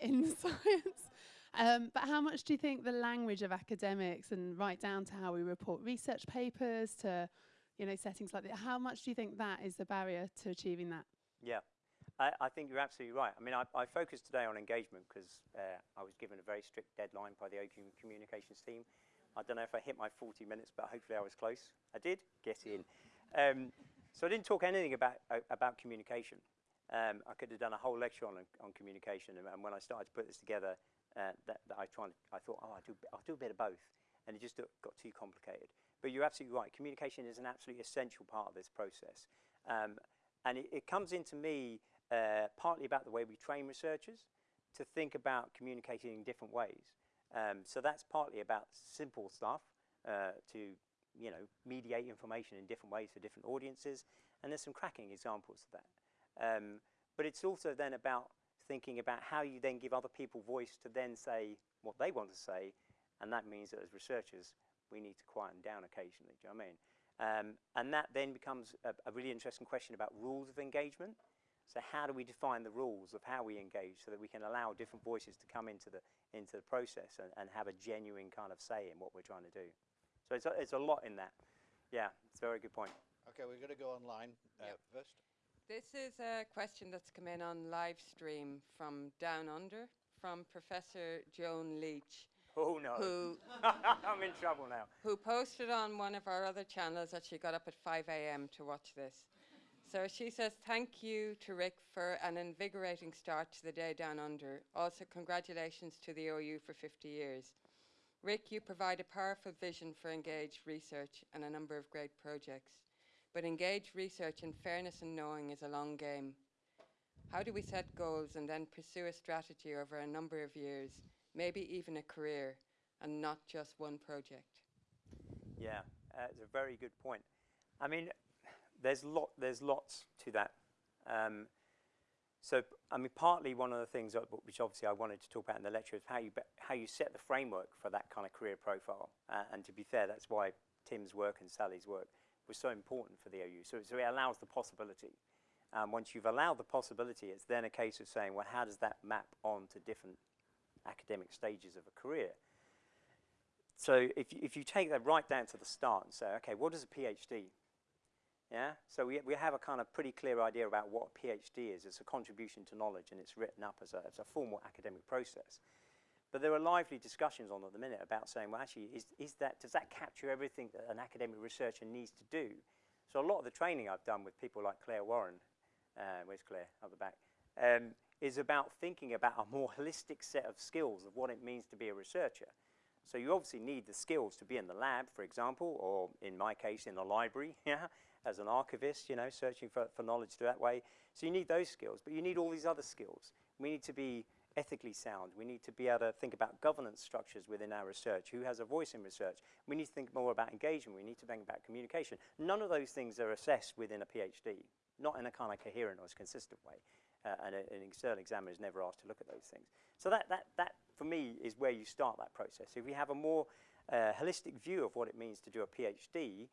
in science. Um, but how much do you think the language of academics, and right down to how we report research papers, to you know settings like that, how much do you think that is the barrier to achieving that? Yeah, I, I think you're absolutely right. I mean, I, I focused today on engagement because uh, I was given a very strict deadline by the OU communications team. I don't know if I hit my 40 minutes, but hopefully I was close. I did get in. Um, so I didn't talk anything about uh, about communication. Um, I could have done a whole lecture on on communication, and, and when I started to put this together, uh, that, that I tried, I thought, oh, I'll do I'll do a bit of both, and it just got too complicated. But you're absolutely right. Communication is an absolutely essential part of this process, um, and it, it comes into me uh, partly about the way we train researchers to think about communicating in different ways. Um, so that's partly about simple stuff uh, to you know mediate information in different ways for different audiences, and there's some cracking examples of that. Um, but it's also then about thinking about how you then give other people voice to then say what they want to say, and that means that as researchers we need to quieten down occasionally. Do you know what I mean? Um, and that then becomes a, a really interesting question about rules of engagement. So how do we define the rules of how we engage so that we can allow different voices to come into the into the process and, and have a genuine kind of say in what we're trying to do? So it's a, it's a lot in that. Yeah, it's a very good point. Okay, we're going to go online uh, first. This is a question that's come in on live stream from Down Under from Professor Joan Leach, Oh no, who I'm in trouble now. who posted on one of our other channels that she got up at 5 a.m. to watch this. So she says, Thank you to Rick for an invigorating start to the day down under. Also, congratulations to the OU for 50 years. Rick, you provide a powerful vision for engaged research and a number of great projects. But engaged research in fairness and knowing is a long game. How do we set goals and then pursue a strategy over a number of years, maybe even a career, and not just one project? Yeah, uh, it's a very good point. I mean, there's lot, there's lots to that. Um, so, I mean, partly one of the things that, which obviously I wanted to talk about in the lecture is how you how you set the framework for that kind of career profile. Uh, and to be fair, that's why Tim's work and Sally's work was so important for the OU. So, so it allows the possibility. Um, once you've allowed the possibility, it's then a case of saying, well, how does that map onto different academic stages of a career? So if you, if you take that right down to the start and say, okay, what is a PhD? Yeah, so we, we have a kind of pretty clear idea about what a PhD is. It's a contribution to knowledge and it's written up as a, as a formal academic process. But there are lively discussions on at the minute about saying, well, actually, is, is that, does that capture everything that an academic researcher needs to do? So a lot of the training I've done with people like Claire Warren, uh, where's Claire, up the back, um, is about thinking about a more holistic set of skills of what it means to be a researcher. So you obviously need the skills to be in the lab, for example, or in my case, in the library, yeah, as an archivist, you know, searching for, for knowledge that way. So you need those skills, but you need all these other skills. We need to be ethically sound. We need to be able to think about governance structures within our research. Who has a voice in research? We need to think more about engagement. We need to think about communication. None of those things are assessed within a PhD, not in a kind of coherent or consistent way. Uh, and a, an external examiner is never asked to look at those things. So that, that, that, for me, is where you start that process. If we have a more uh, holistic view of what it means to do a PhD,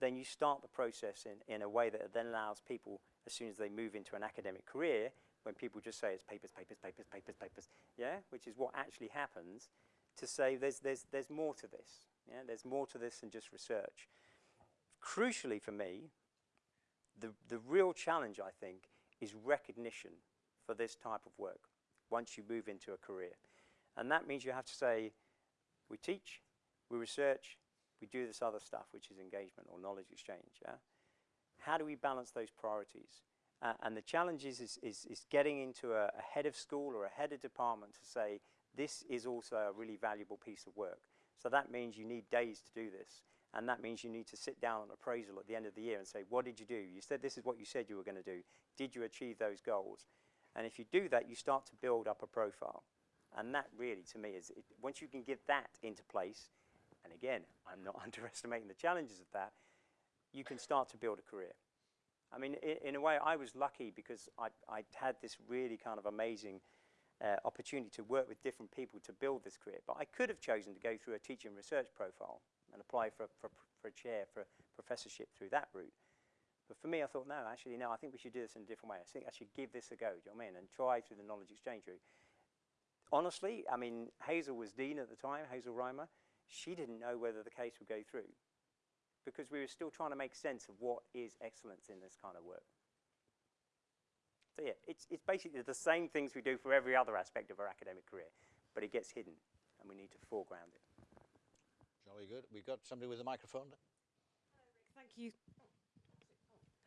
then you start the process in, in a way that then allows people, as soon as they move into an academic career, when people just say it's papers, papers, papers, papers, papers, yeah, which is what actually happens, to say there's, there's, there's more to this. Yeah, there's more to this than just research. Crucially for me, the, the real challenge, I think, is recognition for this type of work once you move into a career. And that means you have to say, we teach, we research, we do this other stuff, which is engagement or knowledge exchange. Yeah? How do we balance those priorities? Uh, and the challenge is, is, is, is getting into a, a head of school or a head of department to say, this is also a really valuable piece of work. So that means you need days to do this. And that means you need to sit down on appraisal at the end of the year and say, what did you do? You said this is what you said you were going to do. Did you achieve those goals? And if you do that, you start to build up a profile. And that really, to me, is it, once you can get that into place, and again, I'm not underestimating the challenges of that, you can start to build a career. I mean, in, in a way, I was lucky because I, I had this really kind of amazing uh, opportunity to work with different people to build this career. But I could have chosen to go through a teaching research profile and apply for, for, for a chair, for a professorship through that route. But for me, I thought, no, actually, no, I think we should do this in a different way. I think I should give this a go, do you know what I mean? And try through the knowledge exchange route. Honestly, I mean, Hazel was dean at the time, Hazel Rymer. She didn't know whether the case would go through because we were still trying to make sense of what is excellence in this kind of work. So yeah, it's, it's basically the same things we do for every other aspect of our academic career, but it gets hidden and we need to foreground it. Jolly good. We've got somebody with a microphone. Thank you.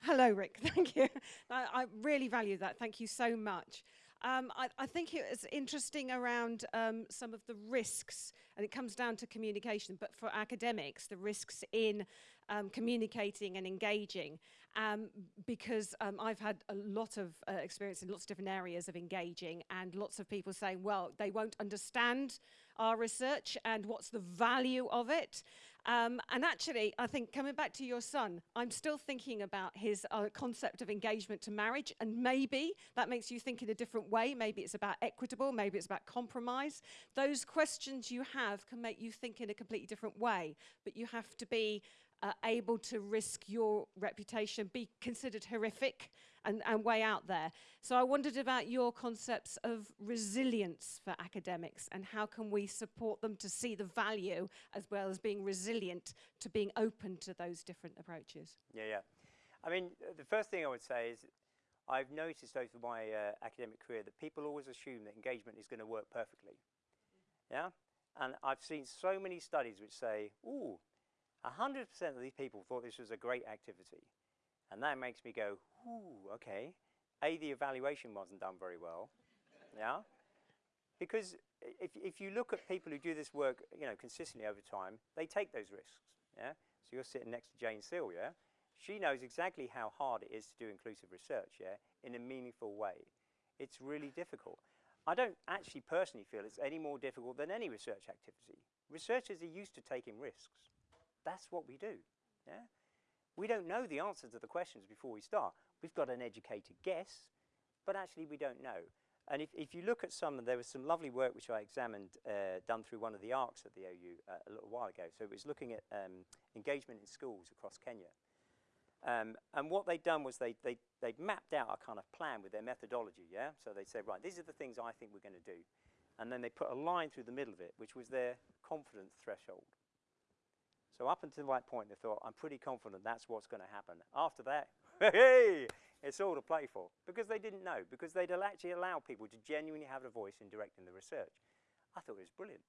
Hello, Rick. Thank you. I, I really value that. Thank you so much. Um, I, I, think it was interesting around um, some of the risks, and it comes down to communication, but for academics, the risks in um, communicating and engaging, um, because um, I've had a lot of uh, experience in lots of different areas of engaging, and lots of people saying, well, they won't understand our research and what's the value of it. Um, and actually, I think coming back to your son, I'm still thinking about his uh, concept of engagement to marriage, and maybe that makes you think in a different way. Maybe it's about equitable, maybe it's about compromise. Those questions you have can make you think in a completely different way, but you have to be uh, able to risk your reputation, be considered horrific, and, and way out there. So I wondered about your concepts of resilience for academics and how can we support them to see the value as well as being resilient to being open to those different approaches. Yeah, yeah. I mean, uh, the first thing I would say is I've noticed over my uh, academic career that people always assume that engagement is going to work perfectly. Yeah? And I've seen so many studies which say, ooh, 100% of these people thought this was a great activity. And that makes me go, ooh, okay. A, the evaluation wasn't done very well. yeah? Because if, if you look at people who do this work, you know, consistently over time, they take those risks. Yeah? So you're sitting next to Jane Seale, yeah? She knows exactly how hard it is to do inclusive research, yeah, in a meaningful way. It's really difficult. I don't actually personally feel it's any more difficult than any research activity. Researchers are used to taking risks. That's what we do. Yeah? We don't know the answers to the questions before we start. We've got an educated guess, but actually we don't know. And if, if you look at some, there was some lovely work which I examined, uh, done through one of the ARCs at the OU uh, a little while ago. So it was looking at um, engagement in schools across Kenya. Um, and what they'd done was they, they, they'd mapped out a kind of plan with their methodology, yeah? So they said, right, these are the things I think we're going to do. And then they put a line through the middle of it, which was their confidence threshold. So up until that point, they thought, I'm pretty confident that's what's going to happen. After that, hey, it's all to play for. Because they didn't know, because they'd actually allow people to genuinely have a voice in directing the research. I thought it was brilliant.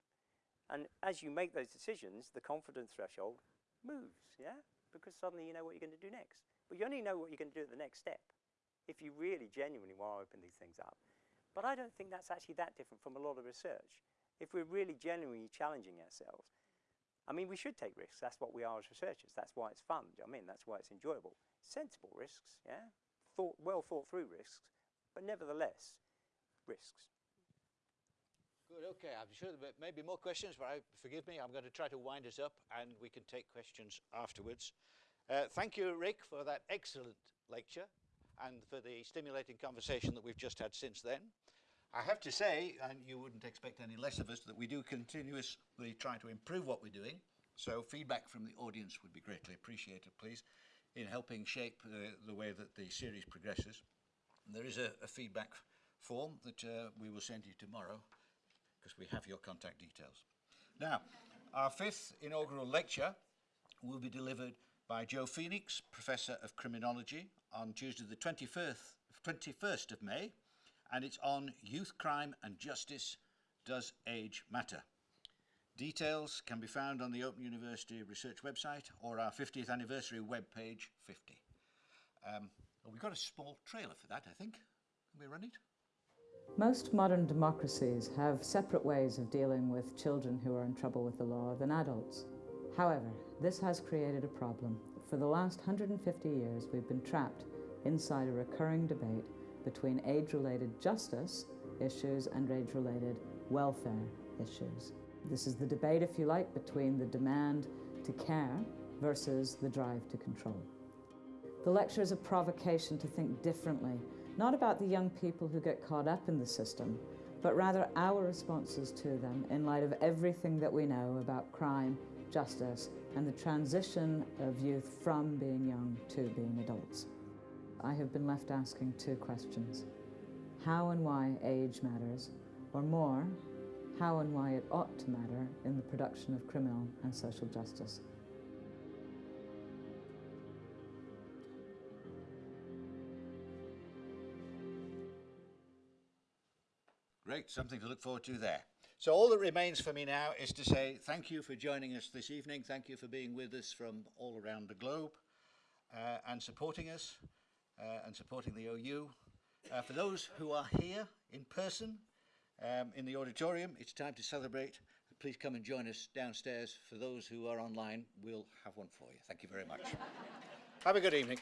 And as you make those decisions, the confidence threshold moves, yeah? Because suddenly you know what you're going to do next. But you only know what you're going to do at the next step if you really genuinely want to open these things up. But I don't think that's actually that different from a lot of research. If we're really genuinely challenging ourselves, I mean, we should take risks. That's what we are as researchers. That's why it's fun. You know I mean, that's why it's enjoyable. Sensible risks, yeah? Thought, well thought through risks, but nevertheless, risks. Good, okay. I'm sure there may be more questions, but I, forgive me, I'm going to try to wind us up and we can take questions afterwards. Uh, thank you, Rick, for that excellent lecture and for the stimulating conversation that we've just had since then. I have to say, and you wouldn't expect any less of us, that we do continuously try to improve what we're doing. So feedback from the audience would be greatly appreciated, please, in helping shape uh, the way that the series progresses. There is a, a feedback form that uh, we will send you tomorrow because we have your contact details. Now, our fifth inaugural lecture will be delivered by Jo Phoenix, Professor of Criminology, on Tuesday the 21st, 21st of May and it's on youth crime and justice. Does age matter? Details can be found on the Open University Research website or our 50th anniversary webpage 50. Um, we've got a small trailer for that, I think. Can we run it? Most modern democracies have separate ways of dealing with children who are in trouble with the law than adults. However, this has created a problem. For the last 150 years, we've been trapped inside a recurring debate between age-related justice issues and age-related welfare issues. This is the debate, if you like, between the demand to care versus the drive to control. The lecture is a provocation to think differently, not about the young people who get caught up in the system, but rather our responses to them in light of everything that we know about crime, justice, and the transition of youth from being young to being adults. I have been left asking two questions. How and why age matters, or more, how and why it ought to matter in the production of criminal and social justice. Great, something to look forward to there. So all that remains for me now is to say thank you for joining us this evening. Thank you for being with us from all around the globe uh, and supporting us Uh, and supporting the OU. Uh, for those who are here in person um, in the auditorium, it's time to celebrate. Please come and join us downstairs. For those who are online, we'll have one for you. Thank you very much. have a good evening.